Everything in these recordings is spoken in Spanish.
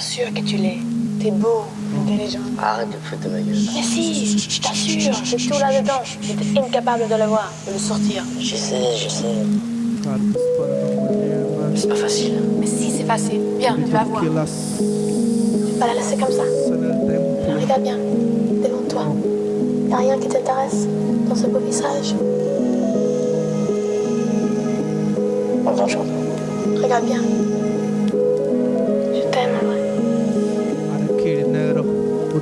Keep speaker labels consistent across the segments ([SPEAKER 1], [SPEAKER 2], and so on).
[SPEAKER 1] sûr que tu l'es. T'es beau, intelligent.
[SPEAKER 2] Arrête de foutre de ma gueule.
[SPEAKER 1] Mais si, je t'assure, j'ai tout là-dedans. J'étais incapable de le voir, de le sortir.
[SPEAKER 2] Je sais, je sais. C'est pas facile.
[SPEAKER 1] Mais si, c'est facile. Viens, tu vas voir. Tu vas la laisser comme ça. Regarde bien, devant toi. Y a rien qui t'intéresse dans ce beau visage.
[SPEAKER 2] Bonjour.
[SPEAKER 1] Regarde bien.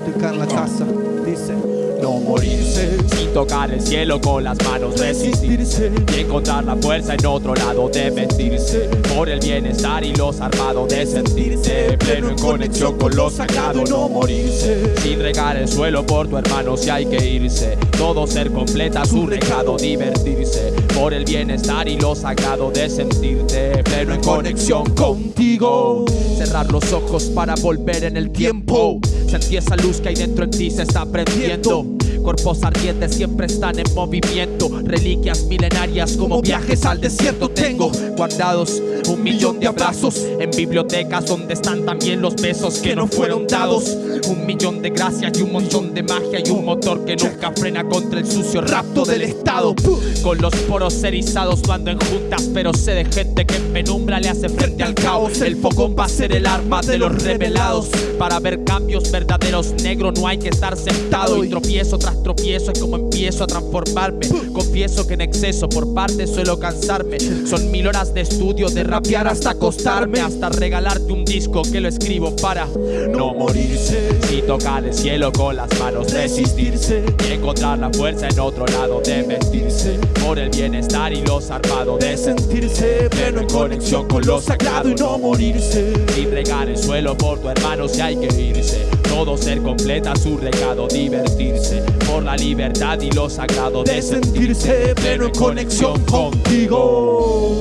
[SPEAKER 3] Botica en la casa, dice
[SPEAKER 4] no morirse sin tocar el cielo con las manos resistirse. Y encontrar la fuerza en otro lado de vestirse por el bienestar y los armados de sentirse. Pleno en conexión con lo sagrado no morirse. Sin regar el suelo por tu hermano si hay que irse. Todo ser completa su recado divertirse por el bienestar y lo sagrado de sentirte pleno en conexión contigo. Cerrar los ojos para volver en el tiempo. Sentí esa luz que hay dentro en ti se está prendiendo. Cuerpos ardientes siempre están en movimiento. Reliquias milenarias como viajes al desierto Tengo guardados un millón de abrazos En bibliotecas donde están también los besos que no fueron dados. Un millón de gracias y un montón de magia Y un motor que nunca frena contra el sucio rapto del Estado. Con los poros erizados no ando en juntas Pero sé de gente que en penumbra le hace frente al caos. El fogón va a ser el arma de los revelados. Para ver cambios verdaderos negro no hay que estar sentado. Y tropiezo tras tropiezo es como empiezo a transformarme. Confieso que en exceso por parte suelo cansarme. Son mil horas de estudio, de rapear hasta acostarme Hasta regalarte un disco que lo escribo para no morirse. Y tocar el cielo con las manos, resistirse. Y encontrar la fuerza en otro lado de vestirse. Por el bienestar y los armados de sentirse. Pleno en conexión con lo sagrado y no morirse. Sin regar el suelo por tu hermano si hay que irse. Todo ser completa su recado, divertirse. Por la libertad y lo sagrado de sentirse pleno en conexión contigo.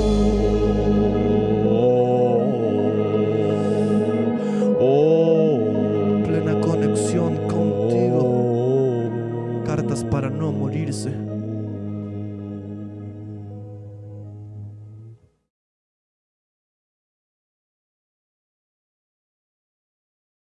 [SPEAKER 3] Listen.